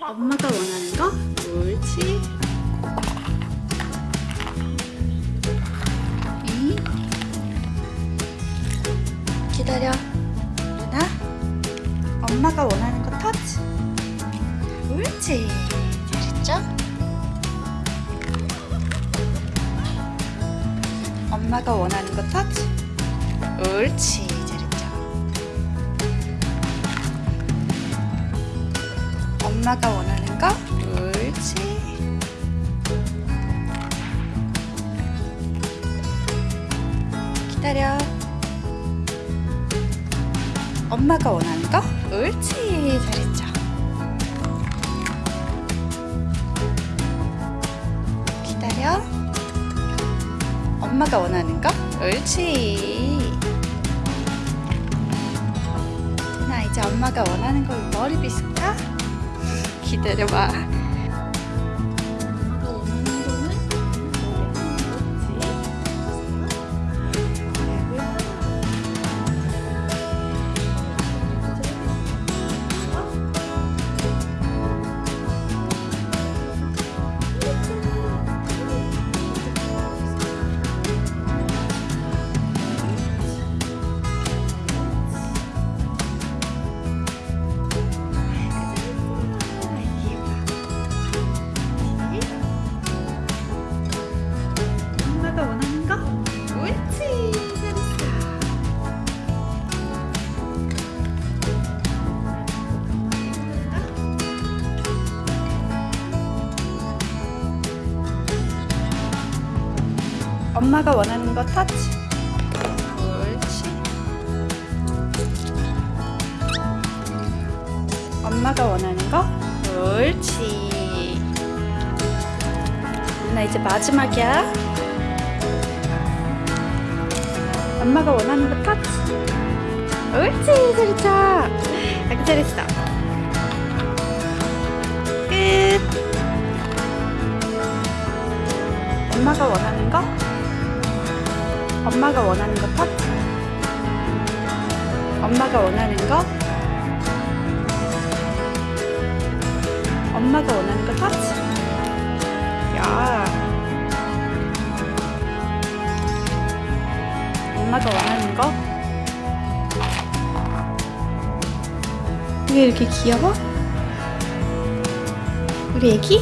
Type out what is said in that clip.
엄마가 원하는 거? 옳지. 이. 기다려. 누나. 엄마가 원하는 거 터치. 옳지. 잘했죠? 엄마가 원하는 거 터치. 옳지. 엄마가 원하는 거? 옳지. 기다려. 엄마가 원하는 거? 옳지. 잘했죠. 기다려. 엄마가 원하는 거? 옳지. 나 이제 엄마가 원하는 거 머리 빗을까? 기다려봐. 엄마가 원하는 거 터치. 옳지 엄마가 원하는 거 옳지. 누나 이제 마지막이야. 엄마가 원하는 거 터치. 옳지 잘했죠 아기 잘했어. 끝. 엄마가 원하는 거 엄마가 원하는 거 터치 엄마가 원하는 거 엄마가 원하는 거 터치 야 엄마가 원하는 거? 왜 이렇게 귀여워? 우리 애기?